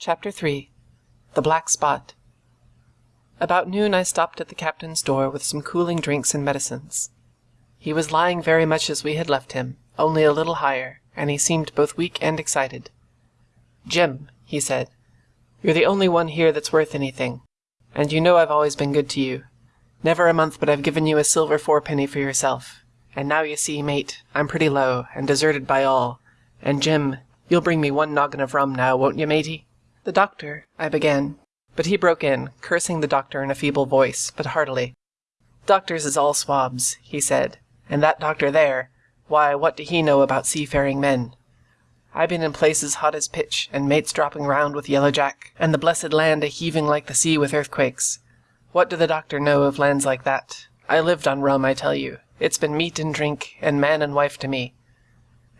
Chapter 3 The Black Spot About noon I stopped at the captain's door with some cooling drinks and medicines. He was lying very much as we had left him, only a little higher, and he seemed both weak and excited. Jim, he said, you're the only one here that's worth anything, and you know I've always been good to you. Never a month but I've given you a silver fourpenny for yourself. And now you see, mate, I'm pretty low, and deserted by all. And Jim, you'll bring me one noggin of rum now, won't you, matey? The doctor, I began, but he broke in, cursing the doctor in a feeble voice, but heartily. Doctors is all swabs, he said, and that doctor there, why, what do he know about seafaring men? I been in places hot as pitch, and mates dropping round with Yellow Jack, and the blessed land a heaving like the sea with earthquakes. What do the doctor know of lands like that? I lived on rum, I tell you. It's been meat and drink, and man and wife to me.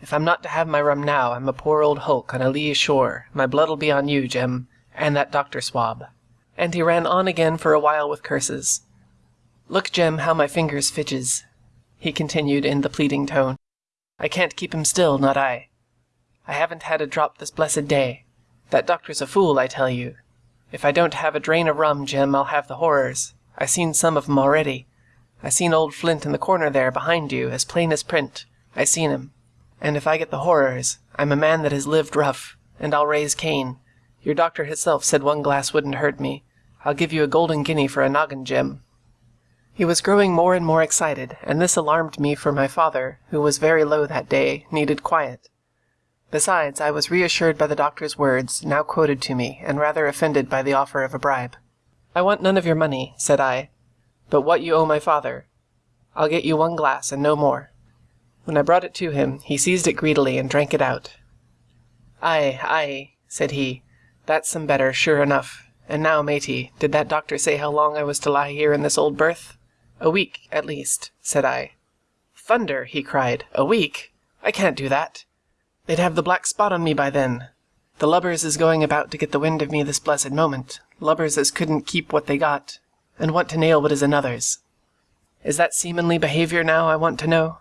If I'm not to have my rum now, I'm a poor old hulk on a lee shore. My blood'll be on you, Jim, and that doctor swab. And he ran on again for a while with curses. Look, Jim, how my fingers fidges, he continued in the pleading tone. I can't keep him still, not I. I haven't had a drop this blessed day. That doctor's a fool, I tell you. If I don't have a drain of rum, Jim, I'll have the horrors. I seen some of 'em already. I seen old Flint in the corner there, behind you, as plain as print. I seen him. And if I get the horrors, I'm a man that has lived rough, and I'll raise Cain. Your doctor hisself said one glass wouldn't hurt me. I'll give you a golden guinea for a noggin, Jim. He was growing more and more excited, and this alarmed me for my father, who was very low that day, needed quiet. Besides, I was reassured by the doctor's words, now quoted to me, and rather offended by the offer of a bribe. I want none of your money, said I, but what you owe my father. I'll get you one glass, and no more. When I brought it to him, he seized it greedily and drank it out. Ay, ay, said he, that's some better, sure enough. And now, matey, did that doctor say how long I was to lie here in this old berth? A week, at least, said I. Thunder, he cried, a week? I can't do that. They'd have the black spot on me by then. The lubbers is going about to get the wind of me this blessed moment, lubbers as couldn't keep what they got, and want to nail what is another's. Is that seamanly behaviour now, I want to know?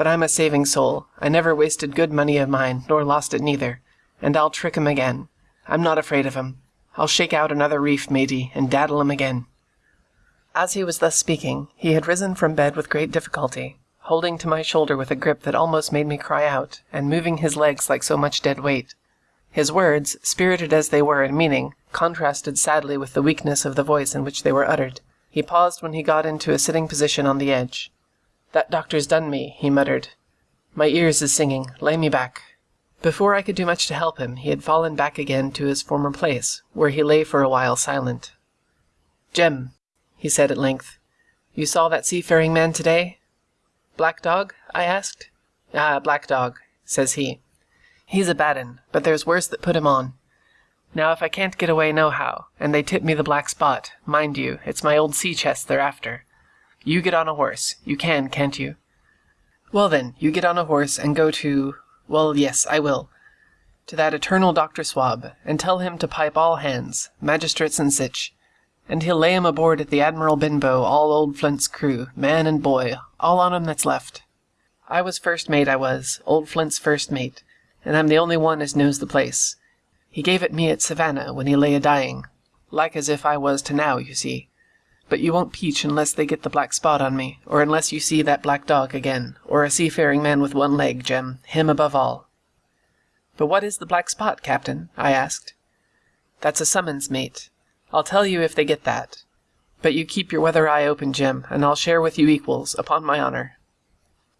But I'm a saving soul. I never wasted good money of mine, nor lost it neither. And I'll trick 'em again. I'm not afraid of 'em. I'll shake out another reef, matey, and daddle 'em again. As he was thus speaking, he had risen from bed with great difficulty, holding to my shoulder with a grip that almost made me cry out, and moving his legs like so much dead weight. His words, spirited as they were in meaning, contrasted sadly with the weakness of the voice in which they were uttered. He paused when he got into a sitting position on the edge. That doctor's done me, he muttered. My ears is singing. Lay me back. Before I could do much to help him, he had fallen back again to his former place, where he lay for a while silent. Jem, he said at length, you saw that seafaring man today? Black Dog? I asked. Ah, Black Dog, says he. He's a bad un, but there's worse that put him on. Now if I can't get away nohow, and they tip me the black spot, mind you, it's my old sea chest they're after. You get on a horse. You can, can't you? Well then, you get on a horse and go to... Well, yes, I will. To that eternal Dr. Swab, and tell him to pipe all hands, magistrates and sich, and he'll lay 'em aboard at the Admiral Benbow, all old Flint's crew, man and boy, all on 'em that's left. I was first mate, I was, old Flint's first mate, and I'm the only one as knows the place. He gave it me at Savannah when he lay a dying, like as if I was to now, you see. But you won't peach unless they get the black spot on me, or unless you see that black dog again, or a seafaring man with one leg, Jem, him above all. But what is the black spot, Captain? I asked. That's a summons, mate. I'll tell you if they get that. But you keep your weather eye open, Jim, and I'll share with you equals, upon my honour.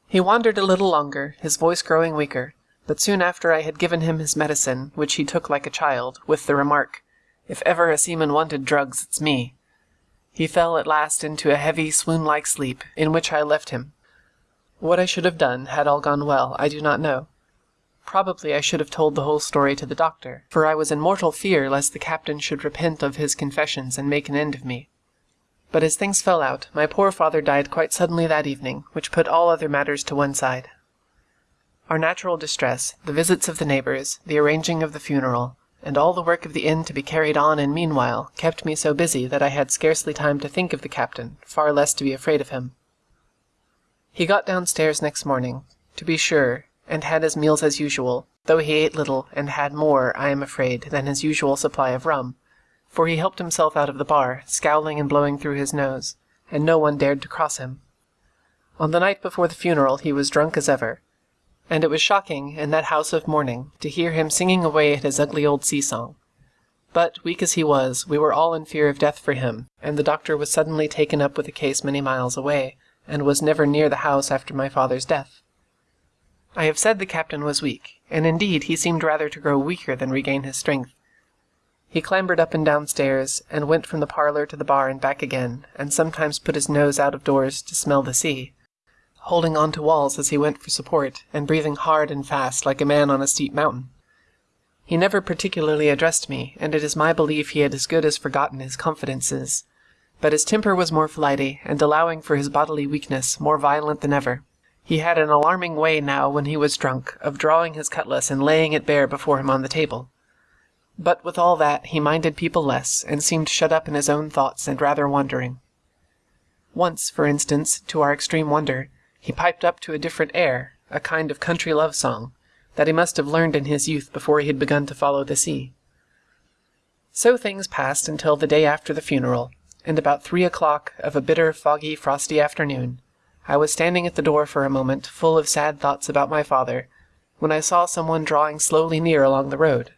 He wandered a little longer, his voice growing weaker, but soon after I had given him his medicine, which he took like a child, with the remark, If ever a seaman wanted drugs, it's me. He fell at last into a heavy, swoon-like sleep, in which I left him. What I should have done, had all gone well, I do not know. Probably I should have told the whole story to the doctor, for I was in mortal fear lest the captain should repent of his confessions and make an end of me. But as things fell out, my poor father died quite suddenly that evening, which put all other matters to one side. Our natural distress, the visits of the neighbours, the arranging of the funeral, and all the work of the inn to be carried on in meanwhile, kept me so busy that I had scarcely time to think of the captain, far less to be afraid of him. He got downstairs next morning, to be sure, and had his meals as usual, though he ate little and had more, I am afraid, than his usual supply of rum, for he helped himself out of the bar, scowling and blowing through his nose, and no one dared to cross him. On the night before the funeral he was drunk as ever, and it was shocking, in that house of mourning, to hear him singing away at his ugly old sea song. But, weak as he was, we were all in fear of death for him, and the doctor was suddenly taken up with a case many miles away, and was never near the house after my father's death. I have said the captain was weak, and indeed he seemed rather to grow weaker than regain his strength. He clambered up and down stairs, and went from the parlour to the bar and back again, and sometimes put his nose out of doors to smell the sea, holding on to walls as he went for support, and breathing hard and fast like a man on a steep mountain. He never particularly addressed me, and it is my belief he had as good as forgotten his confidences. But his temper was more flighty, and allowing for his bodily weakness, more violent than ever. He had an alarming way now, when he was drunk, of drawing his cutlass and laying it bare before him on the table. But with all that, he minded people less, and seemed shut up in his own thoughts and rather wandering. Once, for instance, to our extreme wonder, he piped up to a different air, a kind of country love song, that he must have learned in his youth before he had begun to follow the sea. So things passed until the day after the funeral, and about three o'clock of a bitter, foggy, frosty afternoon, I was standing at the door for a moment, full of sad thoughts about my father, when I saw someone drawing slowly near along the road.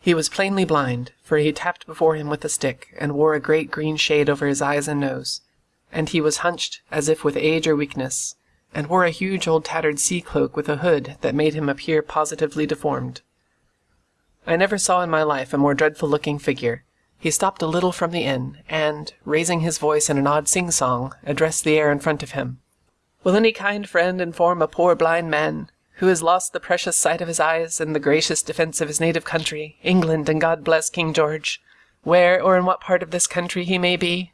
He was plainly blind, for he tapped before him with a stick, and wore a great green shade over his eyes and nose, and he was hunched as if with age or weakness, and wore a huge old tattered sea cloak with a hood that made him appear positively deformed. I never saw in my life a more dreadful looking figure. He stopped a little from the inn, and, raising his voice in an odd sing song, addressed the air in front of him. Will any kind friend inform a poor blind man, who has lost the precious sight of his eyes and the gracious defence of his native country, England, and God bless King George, where or in what part of this country he may be?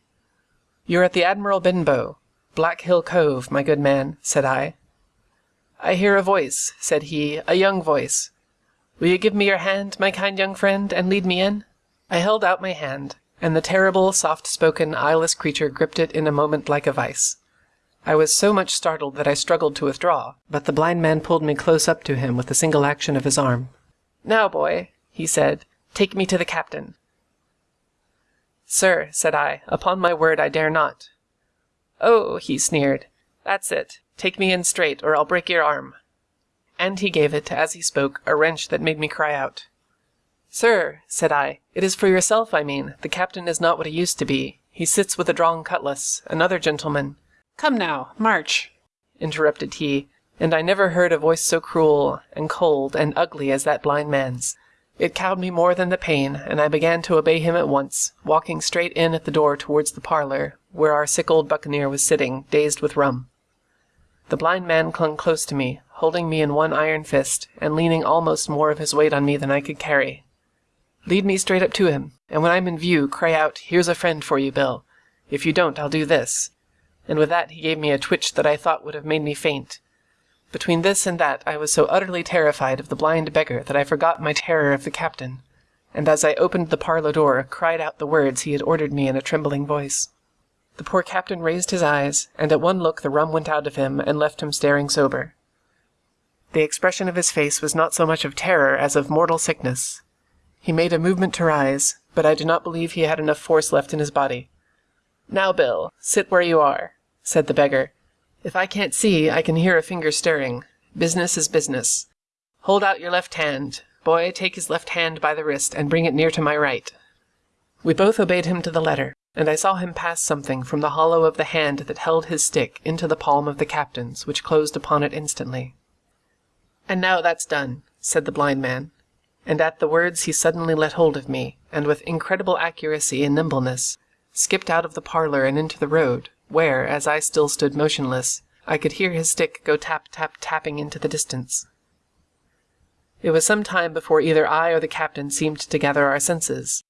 You're at the Admiral Benbow, Black Hill Cove, my good man, said I. I hear a voice, said he, a young voice. Will you give me your hand, my kind young friend, and lead me in? I held out my hand, and the terrible, soft-spoken, eyeless creature gripped it in a moment like a vice. I was so much startled that I struggled to withdraw, but the blind man pulled me close up to him with a single action of his arm. Now, boy, he said, take me to the captain. Sir, said I, upon my word I dare not. Oh, he sneered. That's it. Take me in straight, or I'll break your arm. And he gave it, as he spoke, a wrench that made me cry out. Sir, said I, it is for yourself I mean. The captain is not what he used to be. He sits with a drawn cutlass. Another gentleman. Come now, march, interrupted he, and I never heard a voice so cruel, and cold, and ugly as that blind man's. It cowed me more than the pain, and I began to obey him at once, walking straight in at the door towards the parlour, where our sick old buccaneer was sitting, dazed with rum. The blind man clung close to me, holding me in one iron fist, and leaning almost more of his weight on me than I could carry. Lead me straight up to him, and when I'm in view, cry out, Here's a friend for you, Bill. If you don't, I'll do this. And with that he gave me a twitch that I thought would have made me faint, between this and that I was so utterly terrified of the blind beggar that I forgot my terror of the captain, and as I opened the parlour door, cried out the words he had ordered me in a trembling voice. The poor captain raised his eyes, and at one look the rum went out of him and left him staring sober. The expression of his face was not so much of terror as of mortal sickness. He made a movement to rise, but I do not believe he had enough force left in his body. Now, Bill, sit where you are, said the beggar, if I can't see, I can hear a finger stirring. Business is business. Hold out your left hand. Boy, take his left hand by the wrist and bring it near to my right. We both obeyed him to the letter, and I saw him pass something from the hollow of the hand that held his stick into the palm of the captain's, which closed upon it instantly. And now that's done, said the blind man. And at the words he suddenly let hold of me, and with incredible accuracy and nimbleness, skipped out of the parlour and into the road, where, as I still stood motionless, I could hear his stick go tap tap tapping into the distance. It was some time before either I or the captain seemed to gather our senses,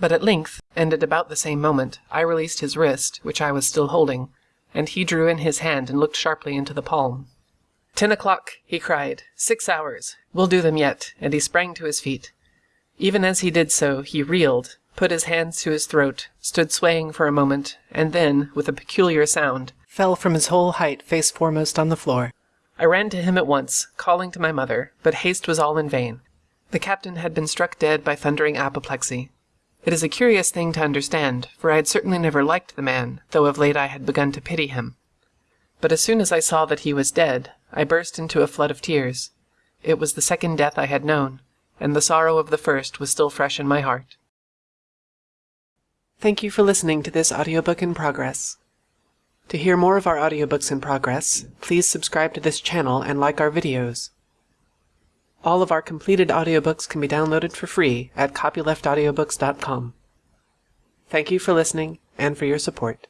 but at length, and at about the same moment, I released his wrist, which I was still holding, and he drew in his hand and looked sharply into the palm. Ten o'clock, he cried. Six hours. We'll do them yet, and he sprang to his feet. Even as he did so, he reeled, put his hands to his throat, stood swaying for a moment, and then, with a peculiar sound, fell from his whole height face foremost on the floor. I ran to him at once, calling to my mother, but haste was all in vain. The captain had been struck dead by thundering apoplexy. It is a curious thing to understand, for I had certainly never liked the man, though of late I had begun to pity him. But as soon as I saw that he was dead, I burst into a flood of tears. It was the second death I had known, and the sorrow of the first was still fresh in my heart. Thank you for listening to this audiobook in progress. To hear more of our audiobooks in progress, please subscribe to this channel and like our videos. All of our completed audiobooks can be downloaded for free at copyleftaudiobooks.com. Thank you for listening and for your support.